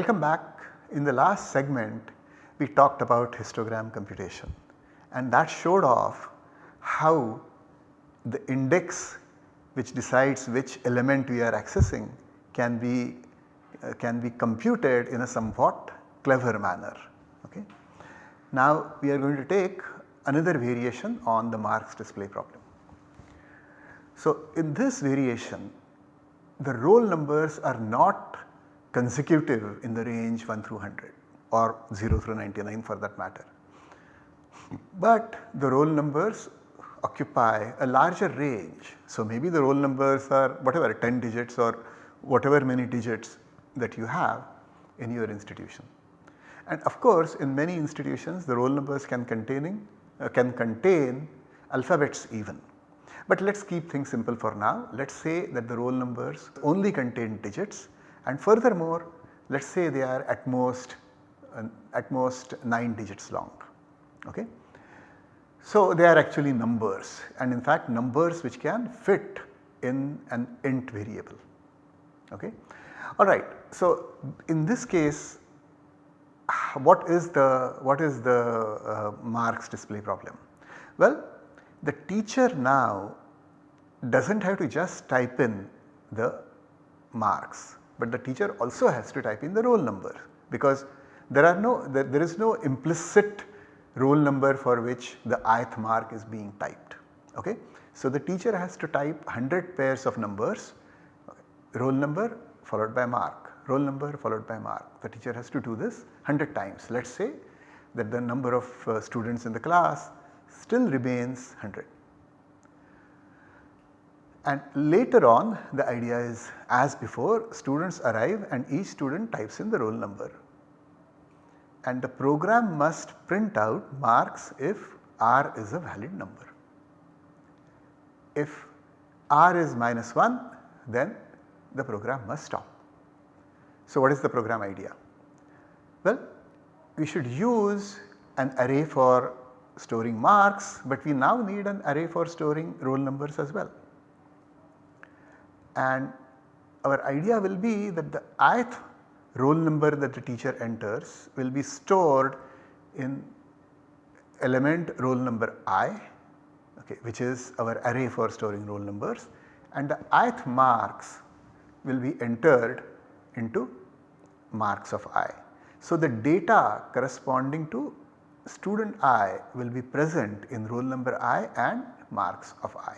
Welcome back. In the last segment we talked about histogram computation and that showed off how the index which decides which element we are accessing can be uh, can be computed in a somewhat clever manner. Okay. Now we are going to take another variation on the marks display problem. So in this variation the roll numbers are not consecutive in the range 1 through 100 or 0 through 99 for that matter. But the roll numbers occupy a larger range. So maybe the roll numbers are whatever 10 digits or whatever many digits that you have in your institution. And of course in many institutions the roll numbers can containing uh, can contain alphabets even. But let us keep things simple for now. Let us say that the roll numbers only contain digits and furthermore let us say they are at most uh, at most 9 digits long. Okay. So they are actually numbers and in fact numbers which can fit in an int variable. Okay. Alright, so in this case what is the what is the uh, marks display problem? Well the teacher now does not have to just type in the marks but the teacher also has to type in the roll number because there are no there, there is no implicit roll number for which the ith mark is being typed. Okay? So the teacher has to type 100 pairs of numbers roll number followed by mark roll number followed by mark. The teacher has to do this 100 times. Let us say that the number of uh, students in the class still remains 100. And later on the idea is as before students arrive and each student types in the roll number and the program must print out marks if r is a valid number. If r is minus 1 then the program must stop. So what is the program idea? Well we should use an array for storing marks but we now need an array for storing roll numbers as well and our idea will be that the ith roll number that the teacher enters will be stored in element roll number i okay, which is our array for storing roll numbers and the ith marks will be entered into marks of i. So the data corresponding to student i will be present in roll number i and marks of i.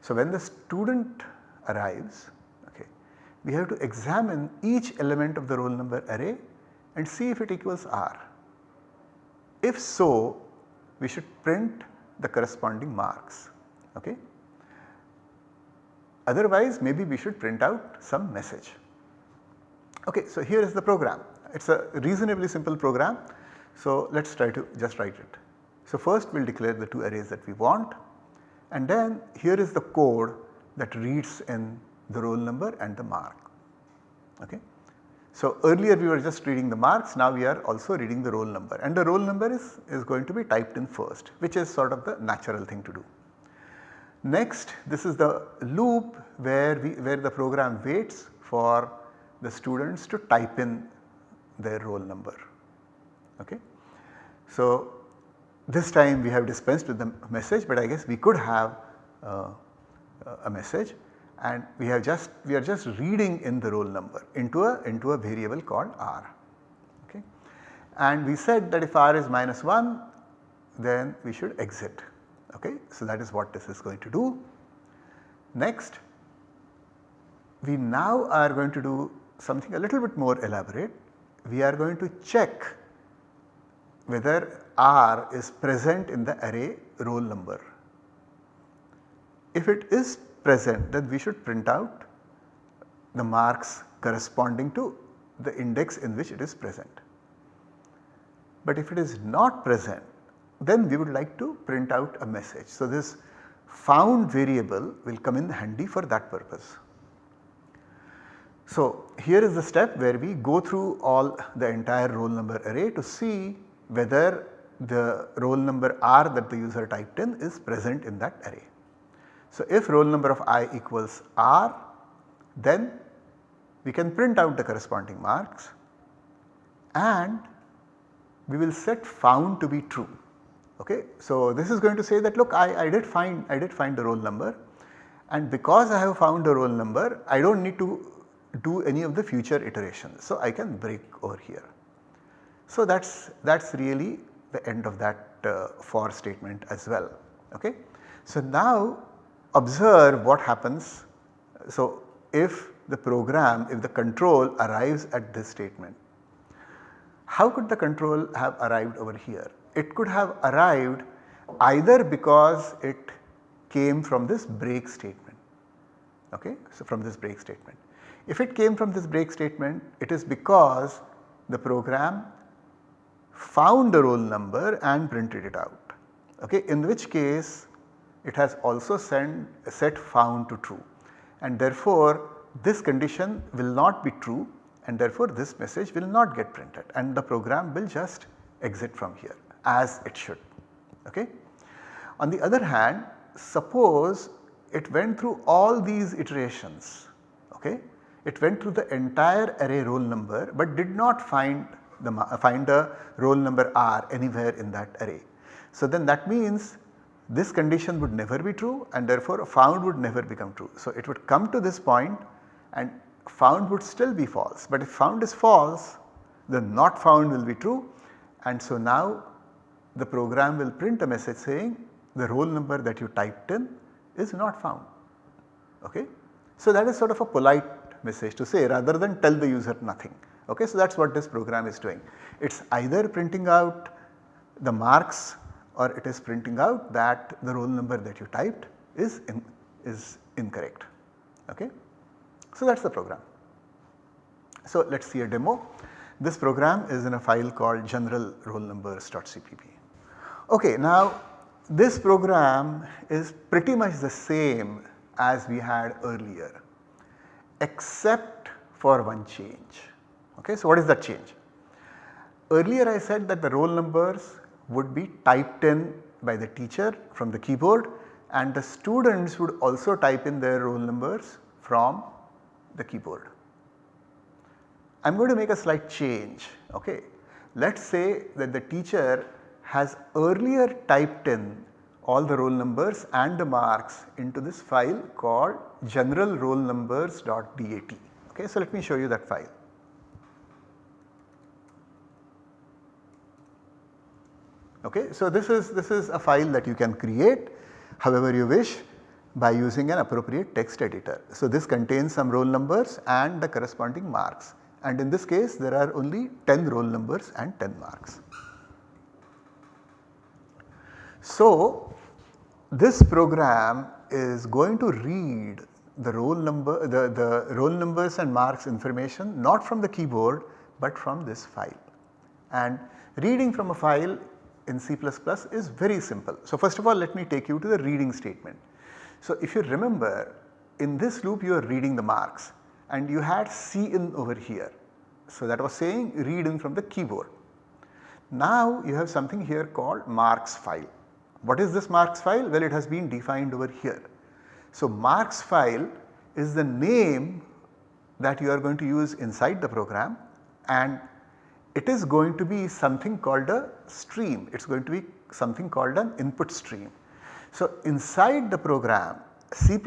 So when the student arrives okay, we have to examine each element of the roll number array and see if it equals r. If so we should print the corresponding marks okay. Otherwise maybe we should print out some message. Okay, so here is the program it is a reasonably simple program. So let us try to just write it. So first we will declare the two arrays that we want and then here is the code that reads in the roll number and the mark. Okay. So earlier we were just reading the marks now we are also reading the roll number and the roll number is, is going to be typed in first which is sort of the natural thing to do. Next this is the loop where we where the program waits for the students to type in their roll number. Okay. So this time we have dispensed with the message but I guess we could have uh, a message and we have just we are just reading in the roll number into a into a variable called r. Okay. And we said that if r is minus 1 then we should exit. Okay. So that is what this is going to do. Next we now are going to do something a little bit more elaborate. We are going to check whether r is present in the array roll number if it is present then we should print out the marks corresponding to the index in which it is present. But if it is not present then we would like to print out a message. So this found variable will come in handy for that purpose. So here is the step where we go through all the entire roll number array to see whether the roll number r that the user typed in is present in that array. So if roll number of i equals r then we can print out the corresponding marks and we will set found to be true. Okay. So, this is going to say that look I, I did find I did find the roll number and because I have found the roll number I do not need to do any of the future iterations. So, I can break over here. So, that is that is really the end of that uh, for statement as well. Okay. So, now observe what happens. So, if the program if the control arrives at this statement how could the control have arrived over here? It could have arrived either because it came from this break statement, okay. So, from this break statement. If it came from this break statement it is because the program found the roll number and printed it out, okay. In which case it has also send, set found to true and therefore this condition will not be true and therefore this message will not get printed and the program will just exit from here as it should. Okay. On the other hand suppose it went through all these iterations okay. It went through the entire array roll number but did not find the find the roll number R anywhere in that array. So then that means this condition would never be true and therefore found would never become true. So it would come to this point and found would still be false but if found is false then not found will be true and so now the program will print a message saying the roll number that you typed in is not found. Okay? So that is sort of a polite message to say rather than tell the user nothing. Okay? So that is what this program is doing. It is either printing out the marks or it is printing out that the roll number that you typed is, in, is incorrect. Okay? So that is the program. So let us see a demo. This program is in a file called general roll numbers.cpp. Okay, now this program is pretty much the same as we had earlier except for one change. Okay, so what is that change? Earlier I said that the roll numbers would be typed in by the teacher from the keyboard and the students would also type in their roll numbers from the keyboard. I am going to make a slight change okay. Let us say that the teacher has earlier typed in all the roll numbers and the marks into this file called general roll numbers.dat. Okay, so let me show you that file. Okay, so this is this is a file that you can create however you wish by using an appropriate text editor. So, this contains some roll numbers and the corresponding marks and in this case there are only 10 roll numbers and 10 marks. So, this program is going to read the roll number the, the roll numbers and marks information not from the keyboard but from this file and reading from a file in C++ is very simple. So, first of all let me take you to the reading statement. So, if you remember in this loop you are reading the marks and you had cin over here. So, that was saying read in from the keyboard. Now you have something here called marks file. What is this marks file? Well it has been defined over here. So, marks file is the name that you are going to use inside the program and it is going to be something called a stream, it is going to be something called an input stream. So, inside the program C++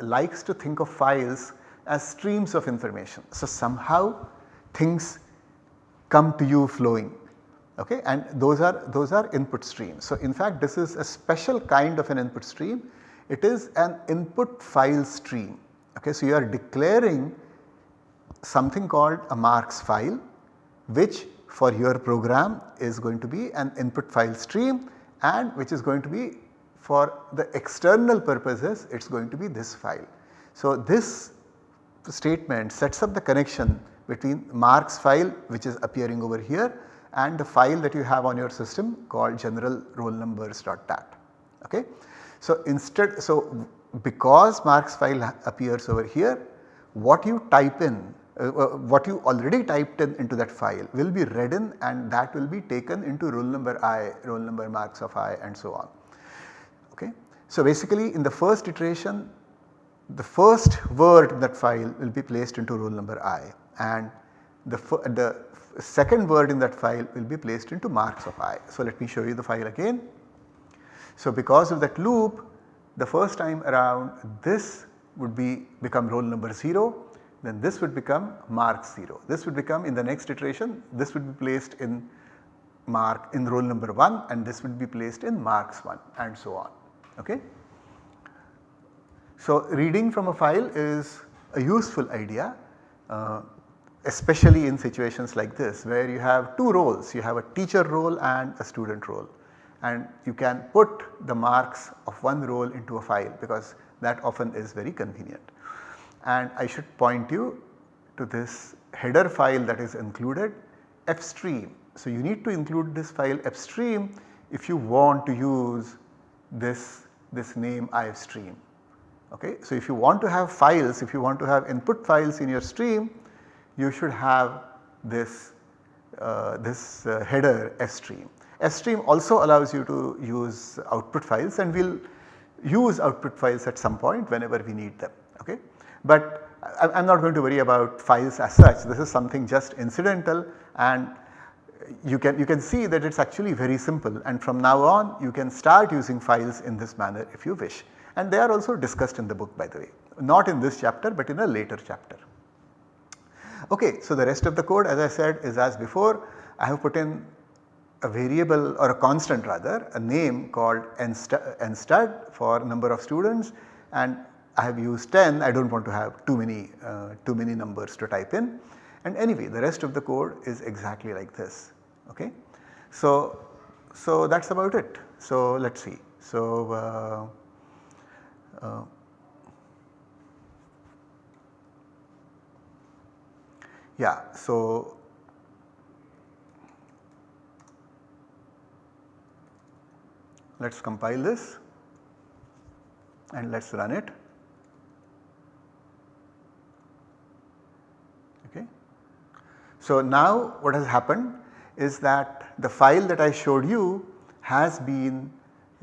likes to think of files as streams of information. So, somehow things come to you flowing okay and those are those are input streams. So, in fact this is a special kind of an input stream it is an input file stream okay. So, you are declaring something called a marks file which for your program is going to be an input file stream and which is going to be for the external purposes it is going to be this file. So, this statement sets up the connection between marks file which is appearing over here and the file that you have on your system called general roll numbers.dat. Okay. So, instead so because marks file appears over here what you type in uh, uh, what you already typed in into that file will be read in and that will be taken into roll number i, roll number marks of i and so on. Okay. So, basically in the first iteration the first word in that file will be placed into roll number i and the, the second word in that file will be placed into marks of i. So, let me show you the file again. So, because of that loop the first time around this would be become roll number 0 then this would become mark 0. This would become in the next iteration this would be placed in mark in roll number 1 and this would be placed in marks 1 and so on. Okay. So, reading from a file is a useful idea uh, especially in situations like this where you have two roles you have a teacher role and a student role and you can put the marks of one role into a file because that often is very convenient. And I should point you to this header file that is included fstream. So, you need to include this file fstream if you want to use this, this name ifstream. Okay. So, if you want to have files, if you want to have input files in your stream, you should have this, uh, this uh, header fstream. fstream also allows you to use output files and we will use output files at some point whenever we need them. Okay. But I am not going to worry about files as such. This is something just incidental and you can you can see that it is actually very simple. And from now on you can start using files in this manner if you wish. And they are also discussed in the book by the way. Not in this chapter but in a later chapter. Okay, so the rest of the code as I said is as before. I have put in a variable or a constant rather a name called nstud for number of students. And I have used 10 I do not want to have too many uh, too many numbers to type in and anyway the rest of the code is exactly like this okay. So, so that is about it. So let us see. So, uh, uh, Yeah, so let us compile this and let us run it. Okay. So now what has happened is that the file that I showed you has been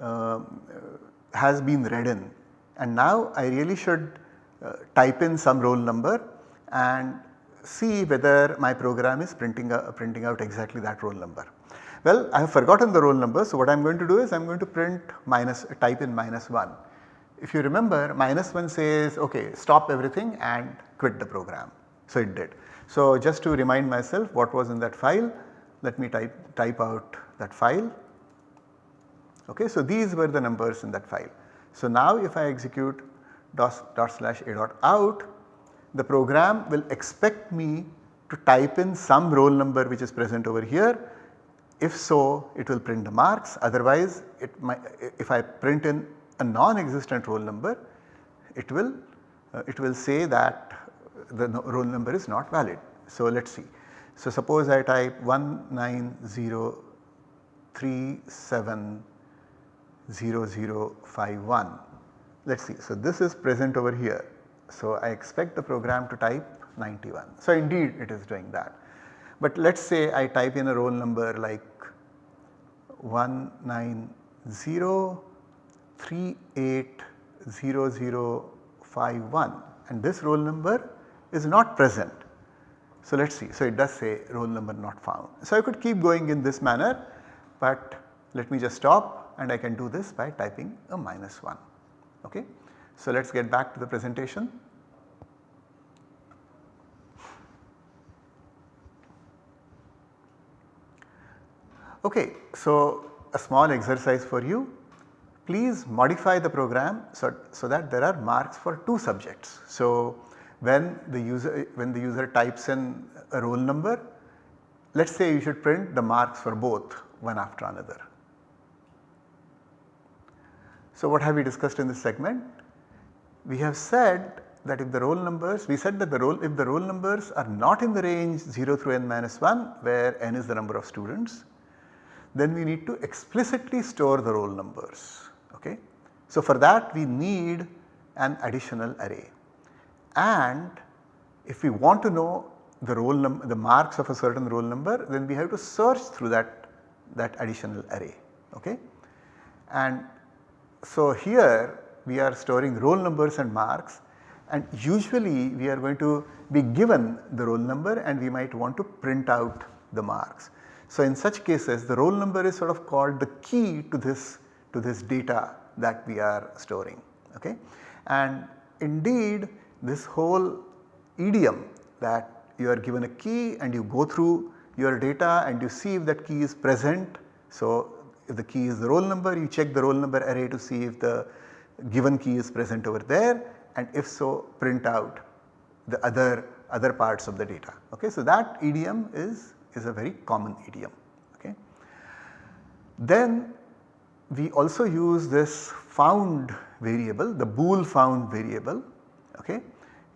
uh, has been read in and now I really should uh, type in some roll number and see whether my program is printing, a, printing out exactly that roll number. Well, I have forgotten the roll number. So, what I am going to do is I am going to print minus type in minus 1. If you remember minus 1 says okay stop everything and quit the program. So, it did. So, just to remind myself what was in that file let me type, type out that file. Okay, so, these were the numbers in that file. So, now if I execute dot, dot slash a dot out the program will expect me to type in some roll number which is present over here. If so it will print the marks otherwise it might if I print in a non-existent roll number it will uh, it will say that the roll number is not valid. So let us see. So suppose I type 190370051 let us see. So this is present over here so, I expect the program to type 91. So, indeed it is doing that. But let us say I type in a roll number like 190380051 and this roll number is not present. So, let us see. So, it does say roll number not found. So, I could keep going in this manner, but let me just stop and I can do this by typing a minus 1. Okay. So, let us get back to the presentation. Okay, so a small exercise for you. Please modify the program so, so that there are marks for two subjects. So, when the user when the user types in a roll number, let us say you should print the marks for both one after another. So, what have we discussed in this segment? we have said that if the roll numbers, we said that the roll, if the roll numbers are not in the range 0 through n minus 1 where n is the number of students, then we need to explicitly store the roll numbers. Okay? So, for that we need an additional array and if we want to know the the marks of a certain roll number then we have to search through that that additional array okay and so here we are storing roll numbers and marks and usually we are going to be given the roll number and we might want to print out the marks. So, in such cases the roll number is sort of called the key to this to this data that we are storing okay. And indeed this whole idiom that you are given a key and you go through your data and you see if that key is present. So, if the key is the roll number you check the roll number array to see if the given key is present over there and if so print out the other other parts of the data. Okay. So, that idiom is, is a very common idiom. Okay. Then we also use this found variable the bool found variable okay,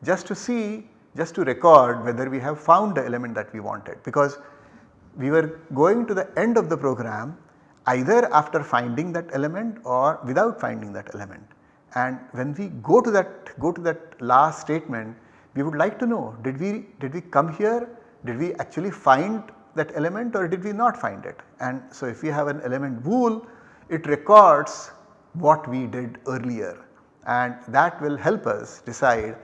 just to see just to record whether we have found the element that we wanted because we were going to the end of the program either after finding that element or without finding that element. And when we go to that go to that last statement we would like to know did we did we come here did we actually find that element or did we not find it. And so if we have an element bool it records what we did earlier and that will help us decide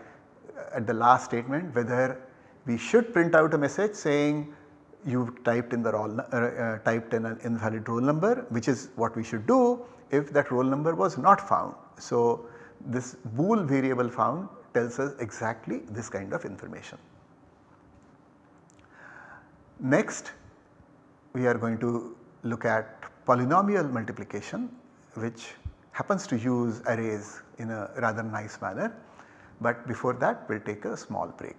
at the last statement whether we should print out a message saying you typed in the roll uh, uh, typed in an invalid roll number which is what we should do if that roll number was not found. So, this bool variable found tells us exactly this kind of information. Next we are going to look at polynomial multiplication which happens to use arrays in a rather nice manner. But before that we will take a small break.